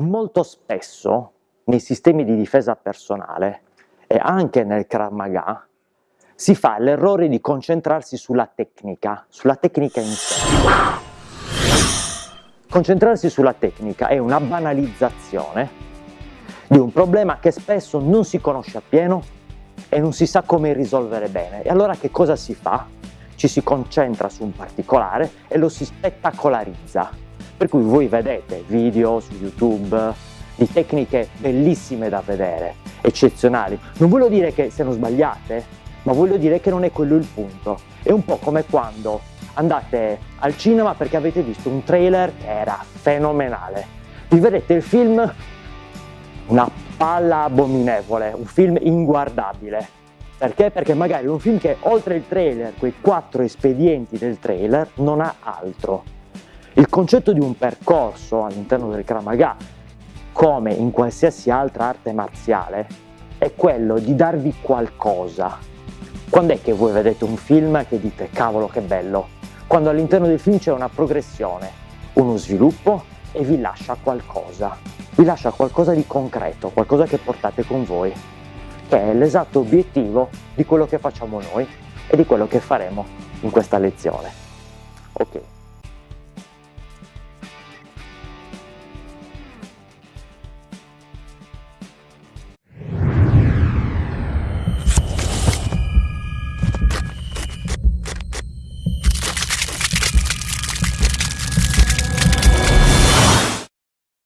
Molto spesso nei sistemi di difesa personale e anche nel Krav Maga si fa l'errore di concentrarsi sulla tecnica, sulla tecnica in sé. Concentrarsi sulla tecnica è una banalizzazione di un problema che spesso non si conosce appieno e non si sa come risolvere bene. E allora che cosa si fa? Ci si concentra su un particolare e lo si spettacolarizza. Per cui voi vedete video su YouTube di tecniche bellissime da vedere, eccezionali. Non voglio dire che siano sbagliate, ma voglio dire che non è quello il punto. È un po' come quando andate al cinema perché avete visto un trailer che era fenomenale. Vi vedete il film, una palla abominevole, un film inguardabile. Perché? Perché magari un film che oltre il trailer, quei quattro espedienti del trailer, non ha altro. Il concetto di un percorso all'interno del Kramaga, come in qualsiasi altra arte marziale, è quello di darvi qualcosa, quando è che voi vedete un film che dite cavolo che bello? Quando all'interno del film c'è una progressione, uno sviluppo e vi lascia qualcosa. Vi lascia qualcosa di concreto, qualcosa che portate con voi, che è l'esatto obiettivo di quello che facciamo noi e di quello che faremo in questa lezione. Ok.